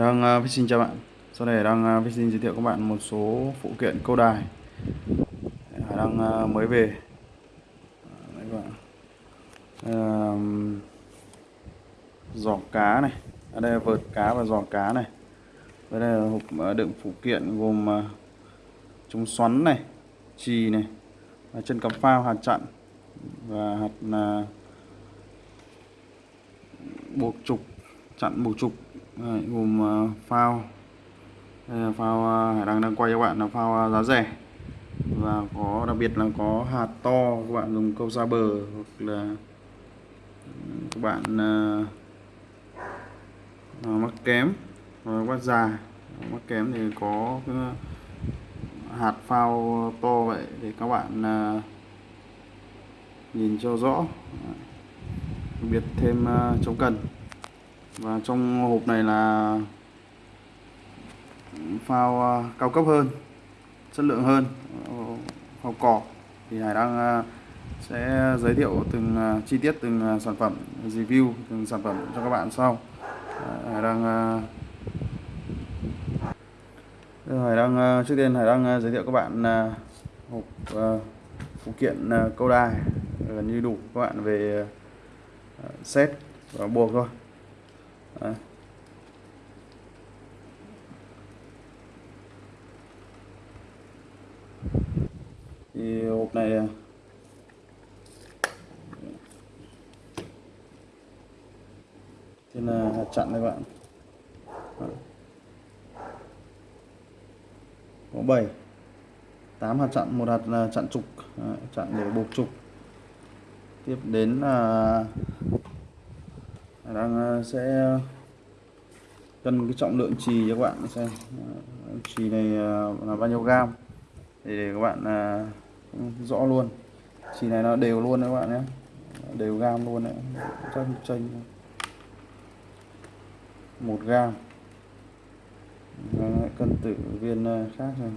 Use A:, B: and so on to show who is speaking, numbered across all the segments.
A: đang uh, xin chào bạn. Sau này đang uh, xin giới thiệu các bạn một số phụ kiện câu đài. Hải đang uh, mới về. Đấy các bạn. Uh, giỏ cá này. Ở đây là vợt cá và giỏ cá này. Đây là hộp đựng phụ kiện gồm uh, chống xoắn này chì này và chân cắm phao hạt chặn và hạt uh, buộc trục chặn buộc trục. Đấy, gồm ờ, phao. Đây là phao ờ, Hải Đăng đang quay cho bạn là phao ờ, giá rẻ. Và có đặc biệt là có hạt to các bạn dùng câu xa bờ hoặc là các bạn uh, mắc kém và bắt già mắc kém thì có hạt phao to vậy để các bạn uh, nhìn cho rõ. Đặc biệt thêm uh, chống cần và trong hộp này là phao à, cao cấp hơn, chất lượng hơn ờ, phao cỏ thì Hải đang à, sẽ giới thiệu từng à, chi tiết từng sản phẩm, review từng sản phẩm cho các bạn sau. Hải đang ờ, Hải đang trước tiên Hải đang giới thiệu các bạn hộp phụ kiện câu đài gần như đủ các bạn về set và buộc thôi. Đấy. thì hộp này à. trên là hạt chặn đây bạn. Có 7 8 hạt chặn, một hạt là chặn trục. Chặn để buộc trục. Tiếp đến là đang ờ, sẽ ờ, cân cái trọng lượng trì cho các bạn xem. Ờ, trì này là bao nhiêu gam? Để, các bạn rõ luôn. Trì này nó đều luôn đấy các bạn nhé. Đều gam luôn đấy. Tranh tranh một gam. Cân tử viên khác này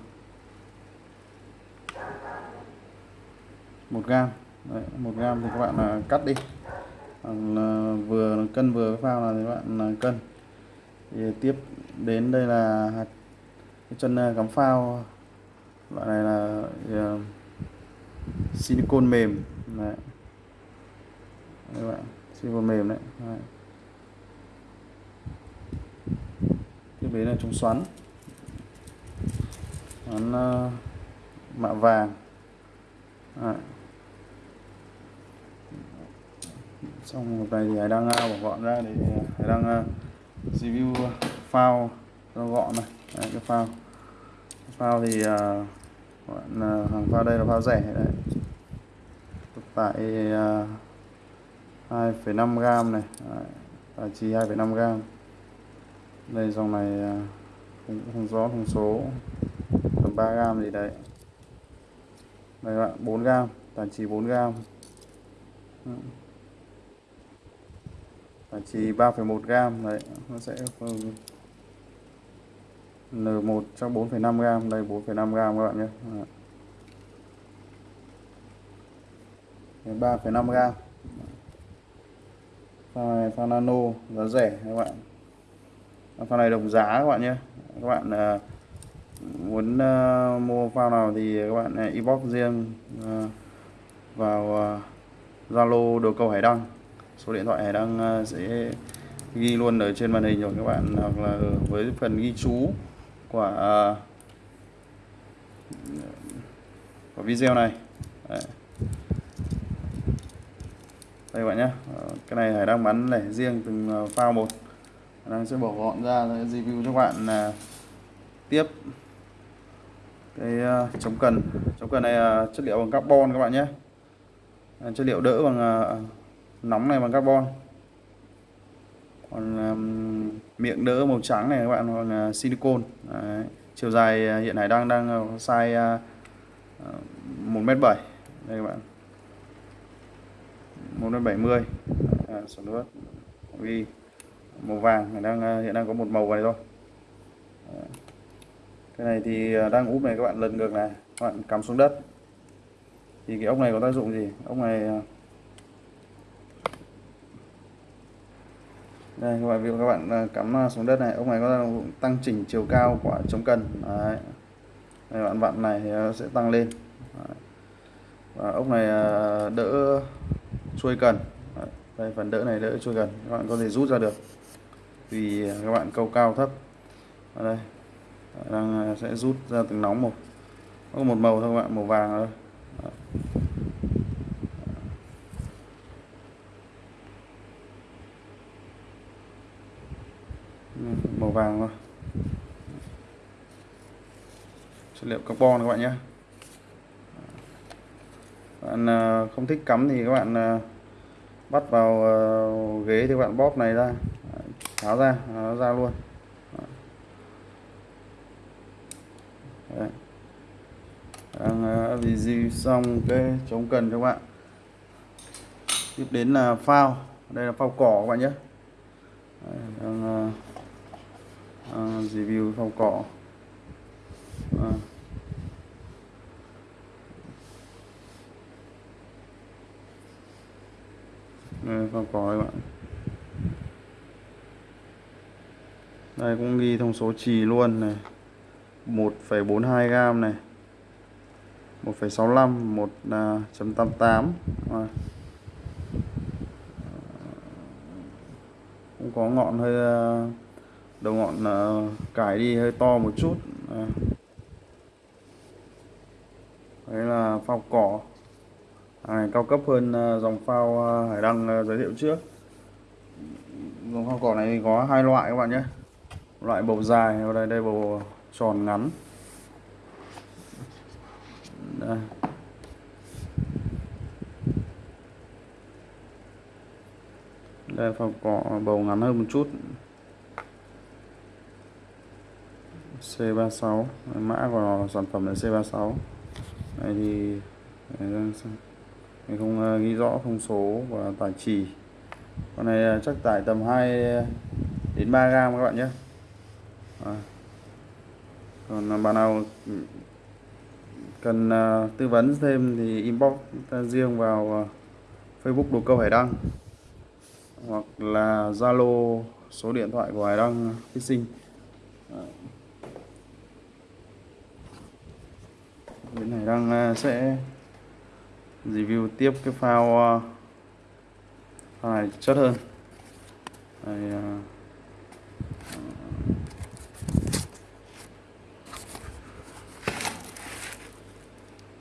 A: một gam. Đấy, một gam thì các bạn cắt đi là vừa cân vừa phao là các bạn cân thì tiếp đến đây là hạt cái chân à, cắm phao loại này là uh, à, silicon mềm đấy. Đấy các bạn silicon mềm đấy, đấy. tiếp đến là chống xoắn xoắn uh, mạ vàng đấy. Xong hộp này thì Hải đang à, bỏ gọn ra để Hải đang à, review phao cho gọn này. Đấy, cái phao phao thì à, bạn hàng phao đây là phao rẻ đấy. Tại 2,5 gram này. Và chỉ 2,5 gram. Đây dòng này cũng không, rõ thông số. Tầm 3 gram gì đấy. Đây bạn 4 gram tàn chỉ 4 gram và chỉ 3,1 gram đấy nó sẽ N1 trong 4,5 gram đây 4,5 gram các bạn nhé. 3,5 gram. Phao này phao nano giá rẻ các bạn. Phao này đồng giá các bạn nhé. Các bạn uh, muốn uh, mua phao nào thì các bạn uh, inbox riêng uh, vào Zalo uh, đồ cầu Hải Đăng số điện thoại này đang ờ, sẽ ghi luôn ở trên màn hình rồi các bạn. Hoặc là với phần ghi chú của ờ, của video này. Đấy. đây các bạn nhé ờ, cái này Hải đang bán lẻ riêng từng phao một. Đang sẽ bỏ gọn ra review cho các bạn là tiếp cái chống cần. Chống cần này chất liệu bằng carbon các bạn nhé. Chất liệu đỡ bằng nóng này bằng carbon. Còn um, miệng đỡ màu trắng này các bạn còn uh, silicon Đấy. chiều dài uh, hiện nay đang đang uh, size uh, uh, một mét bảy. Đây các bạn. Một mét bảy mươi. À, số nước ghi màu vàng này đang hiện đang có một màu này thôi. Đấy. cái này thì đang úp này các bạn lần ngược này. Các bạn cắm xuống đất. Thì cái ốc này có tác dụng gì? Ốc này đây, các bạn ví dụ các bạn à, cắm à, xuống đất này. Ốc này có tăng chỉnh chiều cao của chống cần. Đấy. đây bạn vặn này thì nó sẽ tăng lên. Đấy. và ốc này đỡ chuôi cần. Đấy. đây, phần đỡ này đỡ chuôi cần. Các bạn có thể rút ra được. Vì các bạn câu cao thấp. Ở đây. Đang sẽ rút ra từng nóng một. Có một màu thôi các bạn, màu vàng thôi. Đấy vàng thôi chất liệu carbon các bạn nhé. Bạn ờ, không thích cắm thì các bạn ờ, bắt vào ờ, ghế thì các bạn bóp này ra. Tháo ra nó ra luôn. Đấy. đang review xong cái chống cần cho các bạn. Tiếp đến là phao. Đây là phao cỏ các bạn nhé. Đấy, đang review phao cỏ à đây có các bạn. Đây cũng ghi thông số trì luôn này. 1,42 gram này. 1,65 1.88 à. Ờ, cũng có ngọn hơi à, đầu ngọn à, cải đi hơi to một chút. À. đấy là phao cỏ này cao cấp hơn ờ, dòng phao ờ, hải đăng ờ, giới thiệu trước. Dòng phao cỏ này có hai loại các bạn nhé. Loại bầu dài ở đây đây bầu tròn ngắn. Đây. đây phao cỏ bầu ngắn hơn một chút. C36 mã của sản phẩm là C36 đây thì mình không ờ, ghi rõ thông số và tải trì con này ờ, chắc tải tầm 2 ờ, đến 3 gram các bạn nhé à. còn bạn nào cần tư vấn thêm thì inbox riêng vào Facebook đồ câu Hải Đăng hoặc là Zalo số điện thoại của Hải Đăng Sinh à. bên hải đăng sẽ review tiếp cái phao phao ờ, này chất hơn. Đây, uh,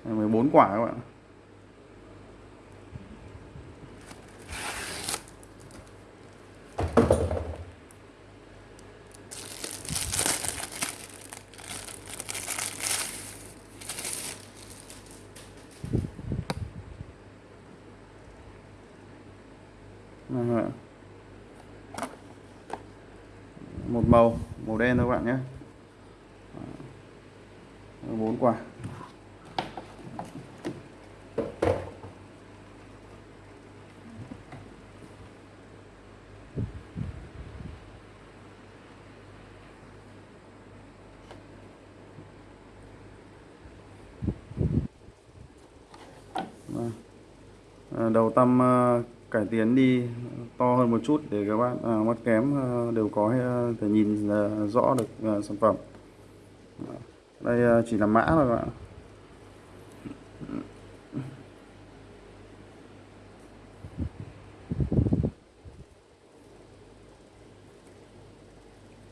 A: à, 14 quả các bạn một màu màu đen thôi các bạn nhé. Bốn quả. Vâng. À, đầu tâm ờ, cải tiến đi to hơn một chút để các bạn à, mắt kém à, đều có à, thể nhìn à, rõ được à, sản phẩm. Đây à, chỉ là mã thôi các bạn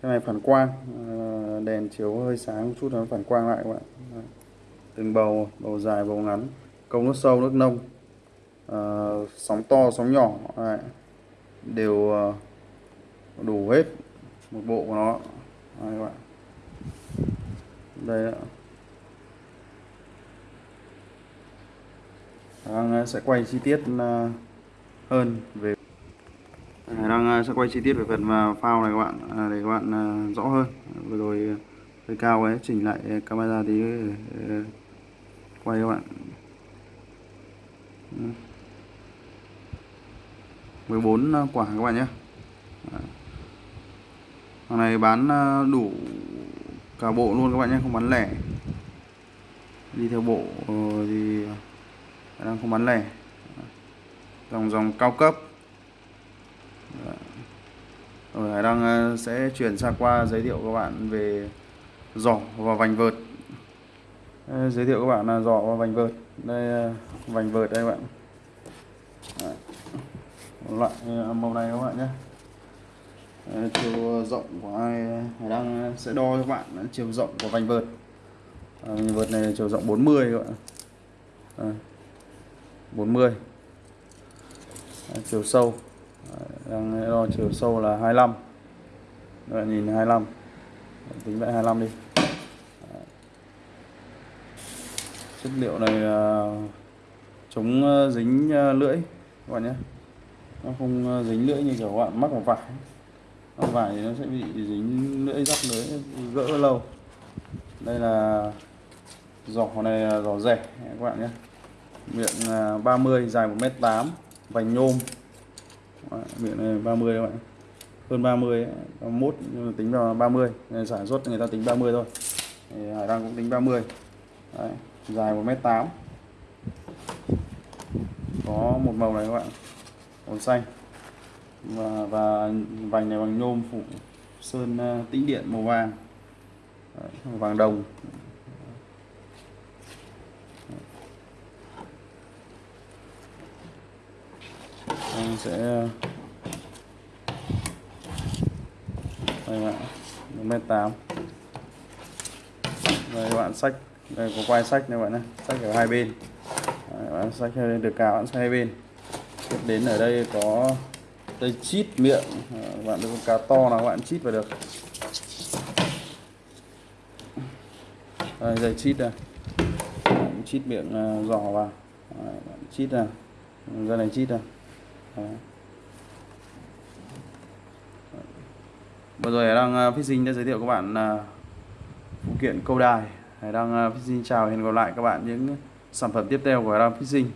A: cái này phản quang à, đèn chiếu hơi sáng một chút nó phản quang lại các bạn. Từng bầu bầu dài bầu ngắn. Công nước sâu nước nông. À, sóng to sóng nhỏ Đấy đều ờ, đủ hết một bộ của nó. Đây các bạn. Đây đang ờ, sẽ quay chi tiết ờ, hơn về đang sẽ quay chi tiết về phần phao này các bạn. Để các bạn rõ hơn. Vừa rồi hơi cao ấy, chỉnh lại camera tí quay các bạn. 14 ờ, quả các bạn nhé. Hàng này bán ờ, đủ cả bộ luôn các bạn nhé, không bán lẻ. Đi theo bộ ờ, thì đang không bán lẻ. Dòng dòng cao cấp. Rồi, Hải Đăng sẽ chuyển sang qua giới thiệu các bạn về giỏ và vành vợt. Giới thiệu các bạn là giỏ và vành vợt. Đây vành vợt đây các bạn. Đấy. Loại à, màu này các bạn nhé. Chiều rộng của ai đang à, sẽ đo cho bạn chiều rộng của vành vợt. À, vành vợt này chiều rộng 40 các bạn. à, 40 Đấy, chiều sâu Đấy, đang à, đo chiều sâu là 25 Các bạn nhìn 25 Đấy, tính lại 25 đi Đấy. chất liệu này là chống dính lưỡi các bạn nhé nó không ờ, dính lưỡi như kiểu bạn mắc vào vải. Mắc vải thì nó sẽ bị dính lưỡi rắc lưỡi gỡ lâu. Đây là giỏ này là giỏ rẻ các bạn nhé. Miệng à, 30 dài 1m8 vành nhôm. Miệng này 30 các bạn. Hơn 30 ấy, 31 tính vào 30 Nên sản xuất người ta tính 30 thôi. Thì Hải Đăng cũng tính 30 Đấy, dài 1m8 có một màu này các bạn màu xanh. Và, và vành này bằng nhôm phủ sơn ờ, tĩnh điện màu vàng. Đấy, màu vàng đồng. Anh sẽ ờ, đây bạn một mét tám. Đây các bạn sách đây có quay sách này bạn nhé sách ở hai bên. Đấy, bạn sách ờ, được cả bạn sách hai bên tiếp đến ở đây có dây chít miệng. Các bạn được cá to nào bạn chít vào được. Đây dây chít đây. Bạn chít miệng ờ, uh, giỏ vào. Đấy, bạn chít này ra này chít này Đấy. Vừa rồi đang ờ, Đăng uh, Fishing đã giới thiệu các bạn uh, phụ kiện câu đài. Đang Đăng uh, Fishing chào hẹn gặp lại các bạn những sản phẩm tiếp theo của đang Đăng Fishing